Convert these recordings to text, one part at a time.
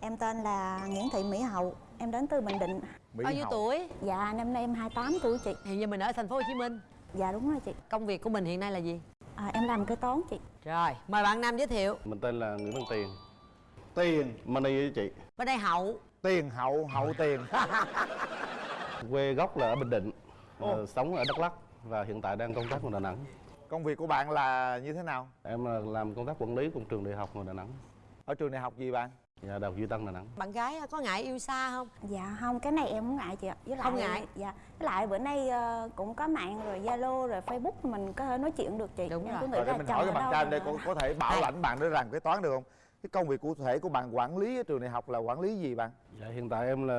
Em tên là Nguyễn Thị Mỹ Hậu Em đến từ Bình Định. Mỹ bao nhiêu Hậu. tuổi? Dạ năm nay em 28 tuổi chị. Hiện giờ mình ở thành phố Hồ Chí Minh. Dạ đúng rồi chị. Công việc của mình hiện nay là gì? À, Em làm kế toán chị. Rồi mời bạn nam giới thiệu. Mình tên là Nguyễn Văn Tiền. Tiền. Money với chị. Bên đây hậu. Tiền hậu hậu tiền. Quê gốc là ở Bình Định Ồ. ờ, Sống ở Đắk Lắk Và hiện tại đang công tác ở Đà Nẵng. Công việc của bạn là như thế nào? Em là làm công tác quản lý của trường đại học ở Đà Nẵng. Ở trường đại học gì bạn? Dạ, Đại học Duy Tân Đà Nẵng bạn gái có ngại yêu xa không Dạ không cái này em không ngại chị ạ với lại, Không ngại? Dạ với lại bữa nay ờ, cũng có mạng rồi Zalo rồi Facebook mình có thể nói chuyện được chị Đúng em rồi. cứ nghĩ Rồi để là mình chồng hỏi cái ở bạn đâu trai mà- đây có, có thể bảo Hai. lãnh bạn để làm kế toán được không? Cái công việc cụ thể của bạn quản lý ở trường đại học là quản lý gì bạn? Dạ, hiện tại em là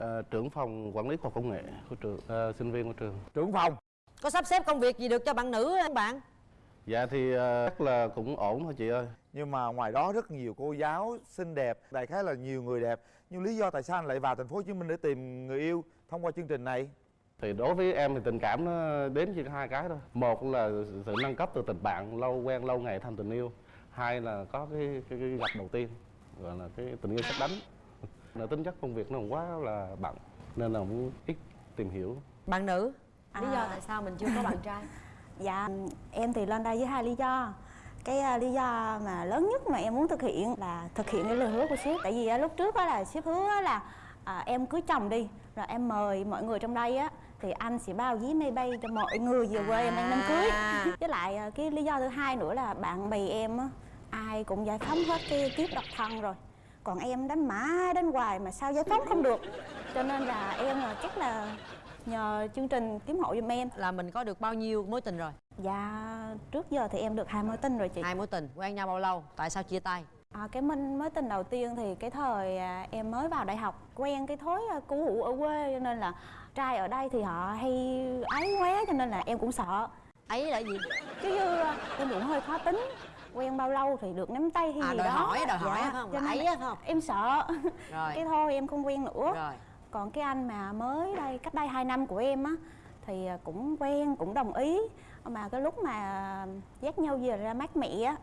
ờ, trưởng phòng quản lý khoa học công nghệ của trường ờ, sinh viên của trường Trưởng phòng có sắp xếp công việc gì được cho bạn nữ không bạn Dạ thì ờ, chắc là cũng ổn thôi chị ơi Nhưng mà ngoài đó rất nhiều cô giáo xinh đẹp Đại khái là nhiều người đẹp. Nhưng lý do tại sao anh lại vào thành phố Hồ Chí Minh để tìm người yêu thông qua chương trình này? thì đối với em thì tình cảm nó đến chỉ có hai cái thôi. Một là sự nâng cấp từ tình bạn lâu quen lâu ngày thành tình yêu. Hai là có cái cái, cái gặp đầu tiên gọi là cái tình yêu sắp đánh. Là tính chất công việc nó quá là bận nên là cũng ít tìm hiểu. Bạn nữ lý do À. tại sao mình chưa có bạn trai? Dạ em thì lên đây với hai lý do cái à, lý do mà lớn nhất mà em muốn thực hiện là thực hiện cái lời hứa của sếp. Tại vì à, lúc trước á là sếp hứa là à, em cưới chồng đi rồi em mời mọi người trong đây á thì anh sẽ bao vé máy bay cho mọi người về quê em ăn đám cưới. À. với lại cái lý do thứ hai nữa là bạn bè em á ai cũng giải phóng hết cái kiếp độc thân rồi. Còn em đánh mãi đánh hoài mà sao giải phóng không được. Cho nên là em là chắc là nhờ chương trình kiếm hộ giùm em. Là mình có được bao nhiêu mối tình rồi? Dạ trước giờ thì em được hai mối tình rồi chị. Hai mối tình quen nhau bao lâu? Tại sao chia tay? À, Cái minh mối tình đầu tiên thì cái thời à, em mới vào đại học Quen cái thói à, cũ hủ ở quê cho nên là trai ở đây thì họ hay ấy quá cho nên là em cũng sợ. Ấy là gì? Chứ như à, em cũng hơi khó tính Quen bao lâu thì được nắm tay hay à gì đòi đó. hỏi đòi hỏi Dạ, không? ấy không? Em sợ. Rồi. Cái thôi em không quen nữa. Rồi Còn cái anh mà mới đây cách đây 2 năm của em á thì à, cũng quen cũng đồng ý. Mà cái lúc mà dắt nhau về ra mắt mẹ á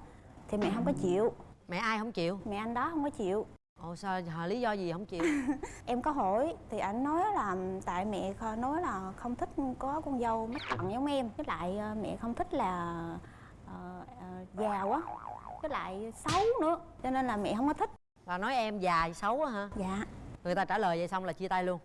thì mẹ không có chịu. Mẹ ai không chịu? Mẹ anh đó không có chịu. Ồ sao họ lý do gì không chịu? Em có hỏi thì anh nói là tại mẹ nói là không thích có con dâu mắt cận giống em. Với lại à, mẹ không thích là ờ, ờ, già quá với lại xấu nữa cho nên là mẹ không có thích. Là nói em già xấu á hả? Dạ người ta trả lời vậy xong là chia tay luôn.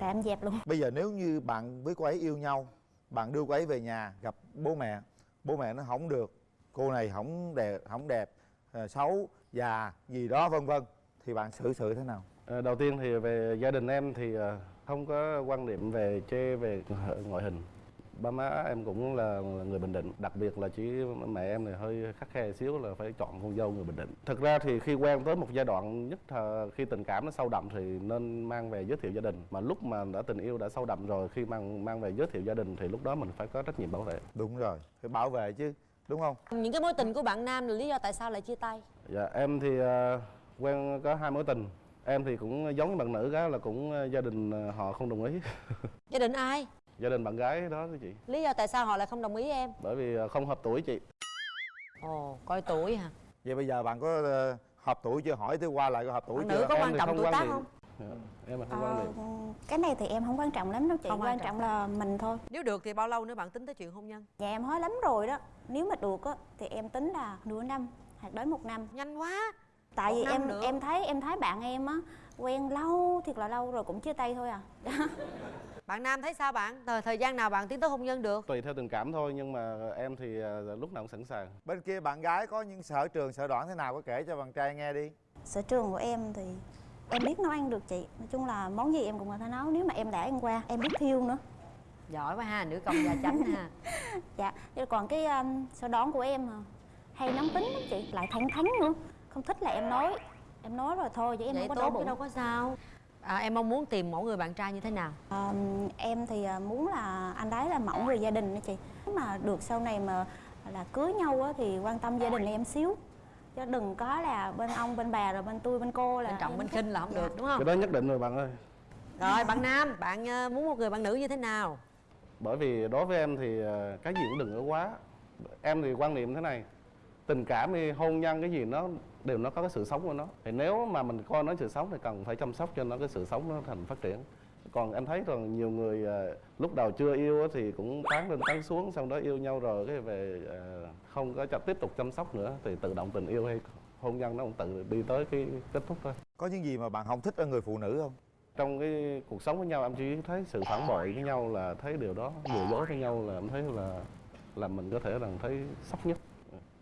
Là em dẹp luôn. Bây giờ nếu như bạn với cô ấy yêu nhau Bạn đưa cô ấy về nhà gặp bố mẹ Bố mẹ nó không được Cô này không đẹp, không đẹp ờ, Xấu, già, gì đó vân vân Thì bạn xử sự thế nào? Ờ, đầu tiên thì về gia đình em thì ờ, không có quan điểm về chê về ngoại hình ba má em cũng là, là người bình định. Đặc biệt là chỉ mẹ em thì hơi khắc khe xíu là phải chọn con dâu người bình định. Thực ra thì khi quen tới một giai đoạn nhất là khi tình cảm nó sâu đậm thì nên mang về giới thiệu gia đình. Mà lúc mà đã tình yêu đã sâu đậm rồi khi mang mang về giới thiệu gia đình thì lúc đó mình phải có trách nhiệm bảo vệ. Đúng rồi, phải bảo vệ chứ Đúng không? những cái mối tình của bạn nam là lý do tại sao lại chia tay? Dạ em thì ờ, quen có hai mối tình. Em thì cũng giống như bạn nữ cái là cũng ờ, gia đình ờ, họ không đồng ý. Gia đình ai gia đình bạn gái đó thưa chị. Lý do tại sao họ lại không đồng ý em? Bởi vì ờ, không hợp tuổi chị. Ồ coi tuổi hả? Vậy bây giờ bạn có ờ, hợp tuổi chưa? Hỏi thứ qua lại có hợp tuổi chưa? nữ có Em quan trọng tuổi quan tác không? Dạ, em là không quan Ờ, điểm cái này thì em không quan trọng lắm đâu chị. Không quan quan trọng. trọng là mình thôi. Nếu được thì bao lâu nữa bạn tính tới chuyện hôn nhân? Dạ em hối lắm rồi đó. Nếu mà được á thì em tính là nửa năm hoặc đến một năm. Nhanh quá! Tại Một vì em nữa. em thấy em thấy bạn em á quen lâu thiệt là lâu rồi cũng chia tay thôi à. bạn nam thấy sao bạn thời, thời gian nào bạn tiến tới hôn nhân được tùy theo tình cảm thôi nhưng mà em thì ờ, lúc nào cũng sẵn sàng Bên kia bạn gái có những sở trường, sở đoản thế nào có kể cho bạn trai nghe đi Sở trường của em thì em biết nấu ăn được chị. Nói chung là món gì em cũng có thể nấu nếu mà em đã ăn qua. Em biết thiêu nữa. giỏi quá ha nữ công gia chánh ha Dạ. Chứ còn cái um, sở đoán của em à, hay nóng tính lắm chị, lại thẳng thắn nữa. Không thích là em nói. Em nói rồi thôi chứ em vậy không có tốt chứ bụng. đâu có sao à, em mong muốn tìm mẫu người bạn trai như thế nào? Ờm, em thì à, muốn là anh đấy là mẫu người gia đình đó chị. Nếu mà được sau này mà là cưới nhau á, thì quan tâm gia đình em xíu. Chứ đừng có là bên ông bên bà rồi bên tôi bên cô là bên trọng bên khinh là không Dạ. được đúng không? Cái đó nhất định rồi bạn ơi. Rồi bạn nam bạn ờ, muốn một người bạn nữ như thế nào? Bởi vì đối với em thì ờ, cái gì cũng đừng có quá. Em thì quan niệm thế này tình cảm hay hôn nhân cái gì nó đều nó có cái sự sống của nó. Thì nếu mà mình coi nó sự sống thì cần phải chăm sóc cho nó cái sự sống nó thành phát triển. Còn em thấy rằng nhiều người à, lúc đầu chưa yêu thì cũng tán lên tán xuống xong đó yêu nhau rồi cái về à, không có tiếp tục chăm sóc nữa thì tự động tình yêu hay hôn nhân nó cũng tự đi tới cái kết thúc thôi. Có những gì mà bạn không thích ở người phụ nữ không? Trong cái cuộc sống với nhau em chỉ thấy sự phản bội với nhau là thấy điều đó lừa dối với nhau là em thấy là là mình có thể là thấy sốc nhất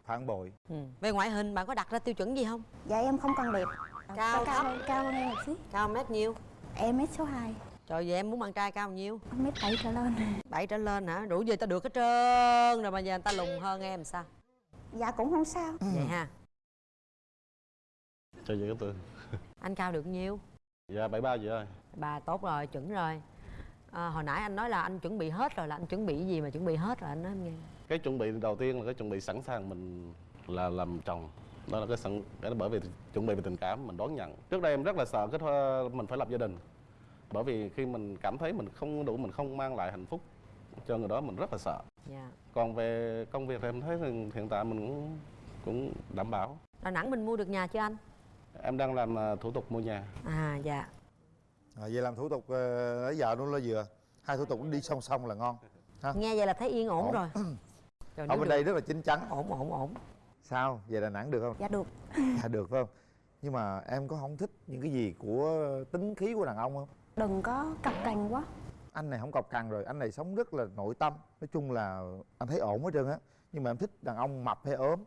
phản bội. Ừ. về ngoại hình bạn có đặt ra tiêu chuẩn gì không? Dạ em không cần đẹp. Cao, cao thấp? cao hơn em một xíu. Cao mét nhiêu? Em mét số 2 trời vậy em muốn bạn trai cao bao nhiêu mét bảy trở lên. Bảy trở lên hả? Đủ gì ta được hết trơn rồi mà giờ người ta lùn hơn em sao? Dạ cũng không sao. Vậy ha. Cho vậy cái từ anh cao được nhiêu? Dạ bảy ba vậy thôi. Bà tốt rồi chuẩn rồi. À, hồi nãy anh nói là anh chuẩn bị hết rồi là anh chuẩn bị cái gì mà chuẩn bị hết rồi anh nói em nghe cái chuẩn bị đầu tiên là cái chuẩn bị sẵn sàng mình là làm chồng. Đó là cái sẵn cái đó bởi vì chuẩn bị về tình cảm mình đón nhận. Trước đây em rất là sợ cái thơ- mình phải lập gia đình. Bởi vì khi mình cảm thấy mình không đủ mình không mang lại hạnh phúc cho người đó mình rất là sợ. Dạ. Còn về công việc thì em thấy hiện tại mình cũng cũng đảm bảo. Đà nẵng mình mua được nhà chưa anh? Em đang làm à, thủ tục mua nhà. À dạ. À, vậy làm thủ tục uh, lấy vợ luôn lo vừa. Hai thủ tục đi song song là ngon. Nghe vậy là thấy yên ổn Ổn. rồi Rồi, ở bên được- đây rất là chín chắn. Ổn ổn ổn. Sao? Về đà nẵng được không? Dạ được. Dạ được phải không? Nhưng mà em có không thích những cái gì của tính khí của đàn ông không? Đừng có cọc cành quá. Anh này không cọc cằn rồi. Anh này sống rất là nội tâm. Nói chung là anh thấy ổn hết trơn á. Nhưng mà em thích đàn ông mập hay ốm?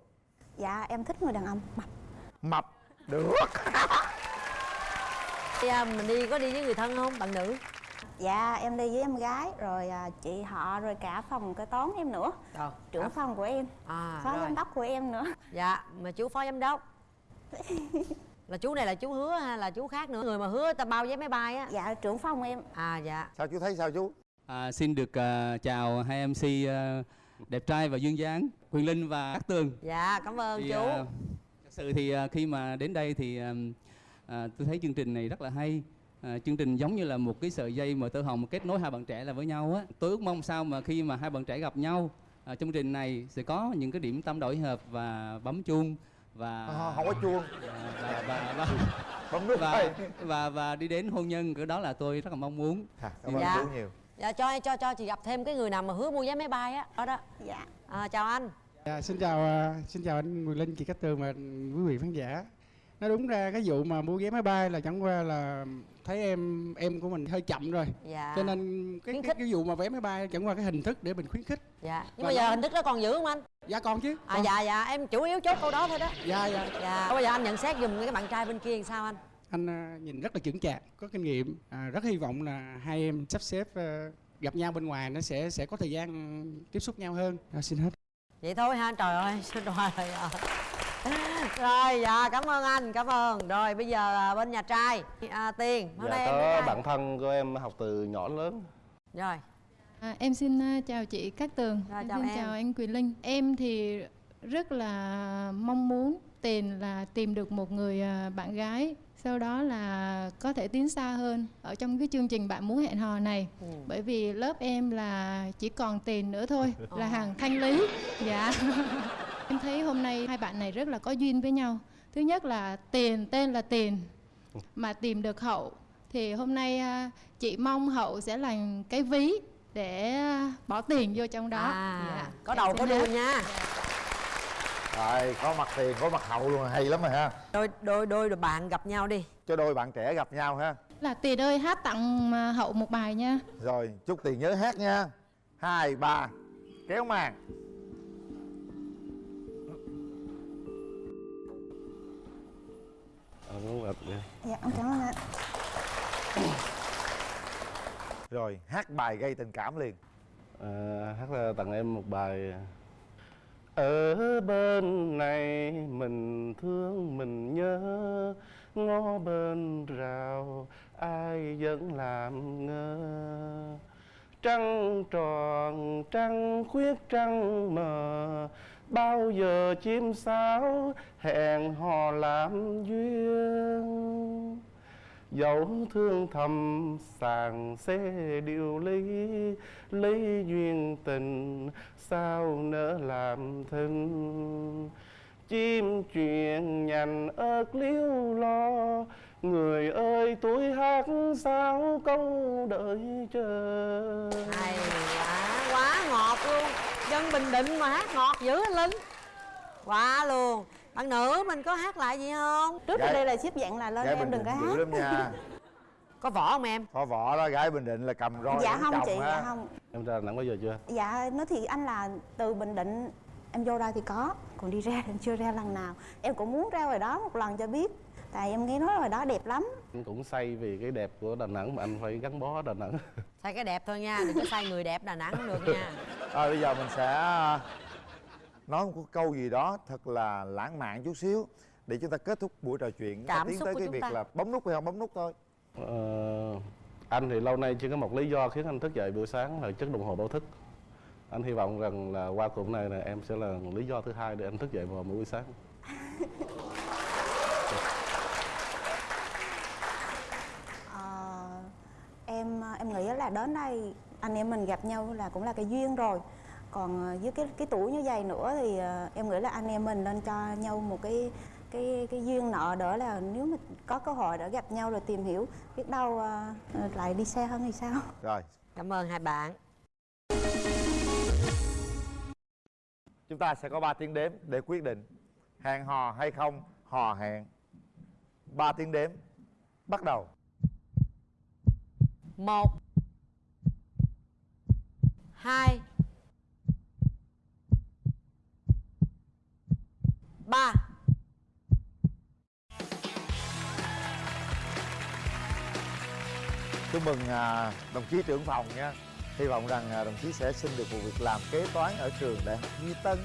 Dạ em thích người đàn ông mập. Mập. Được. À, mình đi có đi với người thân không? Bạn nữ dạ em đi với em gái rồi à, chị họ rồi cả phòng kế toán em nữa. Rồi trưởng phòng của em à phó rồi. giám đốc của em nữa. Dạ mà chú phó giám đốc. Là chú này là chú hứa hay là chú khác nữa? Người mà hứa ta bao vé máy bay á. Dạ trưởng phòng em. À dạ. Sao chú thấy sao chú? À, xin được à, chào hai MC à, đẹp trai và duyên dáng Quyền Linh và Cát Tường. dạ cảm ơn Thì, chú. à, thật sự thì à, khi mà đến đây thì à, à, tôi thấy chương trình này rất là hay. À, chương trình giống như là một cái sợi dây mà tơ hồng kết nối hai bạn trẻ là với nhau á. Tôi ước mong sao mà khi mà hai bạn trẻ gặp nhau à, trong chương trình này sẽ có những cái điểm tâm đổi hợp và bấm chuông và à, không có chuông và, và, và, bấm nút và, và, và đi đến hôn nhân cái đó là tôi rất là mong muốn. à, cảm ơn Dạ. chú nhiều dạ cho cho cho chị gặp thêm cái người nào mà hứa mua vé máy bay á đó đó dạ à, chào anh Dạ, xin chào à, xin chào anh Quyền Linh, chị Cát Tường và quý vị khán giả. Nói đúng ra cái vụ mà mua vé máy bay là chẳng qua là thấy em em của mình hơi chậm rồi. dạ Cho nên cái, cái cái vụ mà vé máy bay chẳng qua cái hình thức để mình khuyến khích. dạ nhưng Và mà giờ nó- hình thức đó còn giữ không anh Dạ còn chứ. à dạ dạ em chủ yếu chốt câu đó thôi đó Dạ dạ. dạ bây giờ anh nhận xét giùm cái bạn trai bên kia làm sao anh Anh à, nhìn rất là chững chạc, có kinh nghiệm. À, rất hy vọng là hai em sắp xếp à, gặp nhau bên ngoài nó sẽ sẽ có thời gian tiếp xúc nhau hơn. À, xin hết. vậy thôi ha trời ơi đòi rồi. Rồi dạ cảm ơn anh cảm ơn rồi bây giờ à, bên nhà trai à, tiền hôm nay dạ em có bạn thân của em học từ nhỏ đến lớn rồi À, em xin à, chào chị Cát Tường, Rồi, em chào xin em. chào anh Quyền Linh. Em thì rất là mong muốn tiền là tìm được một người à, bạn gái, sau đó là có thể tiến xa hơn ở trong cái chương trình bạn muốn hẹn hò này. Ừ. Bởi vì lớp em là chỉ còn tiền nữa thôi, là Ồ. hàng thanh lý. Dạ. em thấy hôm nay hai bạn này rất là có duyên với nhau. Thứ nhất là tiền tên là tiền mà tìm được hậu. Thì hôm nay à, chị mong hậu sẽ là cái ví để à, bỏ tiền vô trong đó. À, Dạ. có Em đầu có đuôi nha. Rồi có mặt tiền có mặt hậu luôn hay lắm rồi ha. Đôi đôi đôi đôi bạn gặp nhau đi. Cho đôi bạn trẻ gặp nhau ha. Là tiền ơi hát tặng à, hậu một bài nha. Rồi chúc tiền nhớ hát nha. Hai ba kéo màn Ờ, đúng rồi. dạ em cảm ơn anh. Rồi hát bài gây tình cảm liền. À, hát là tặng em một bài ở bên này mình thương mình nhớ ngó bên rào ai vẫn làm ngơ trăng tròn, trăng khuyết, trăng mờ. Bao giờ chim sáo hẹn hò làm duyên? Dẫu thương thầm sàng xe điều ly lấy duyên tình sao nỡ làm thinh chim chuyện nhành ớt liếu lo người ơi tôi hát sao câu đợi chờ? Hay quá quá ngọt luôn. Dân bình định mà hát ngọt dữ anh linh quá luôn. Bạn nữ mình có hát lại gì không? Trước Gái- đây là ship dạng là lên gái em bình đừng có hát. lắm nha. Có võ không em? Có võ đó gái bình định là cầm roi dạ không chị á. dạ không. Em ra Đà nẵng bao giờ chưa? Dạ nói thì anh là từ bình định em vô đây thì có còn đi ra thì chưa ra lần nào. Em cũng muốn ra ngoài đó một lần cho biết. Tại em nghe nói ngoài đó đẹp lắm. Anh cũng say vì cái đẹp của Đà Nẵng mà anh phải gắn bó Đà Nẵng. Sai cái đẹp thôi nha đừng có sai người đẹp đà nẵng được nha. Rồi bây giờ mình sẽ à, nói một câu gì đó thật là lãng mạn chút xíu để chúng ta kết thúc buổi trò chuyện. Cảm tiến xúc tới của cái việc ta. là bấm nút hay không? Bấm nút thôi. Ờ, anh thì lâu nay chỉ có một lý do khiến anh thức dậy buổi sáng là chiếc đồng hồ báo thức anh hy vọng rằng là qua cuộc này là em sẽ là lý do thứ hai để anh thức dậy vào mỗi buổi sáng. Ờ, em em nghĩ là đến đây anh em mình gặp nhau là cũng là cái duyên rồi. Còn ờ, với cái cái tuổi như vậy nữa thì ờ, em nghĩ là anh em mình nên cho nhau một cái cái cái duyên nợ đỡ là nếu mà có cơ hội để gặp nhau rồi tìm hiểu biết đâu lại đi xa hơn thì sao? Rồi. Cảm ơn hai bạn chúng ta sẽ có 3 tiếng đếm để quyết định hẹn hò hay không hò hẹn. 3 tiếng đếm. Bắt đầu. Một. Hai. Ba. Chúc mừng à, đồng chí trưởng phòng nha hy vọng rằng à, đồng chí sẽ xin được một việc làm kế toán ở trường đại học Duy Tân